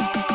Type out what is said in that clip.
you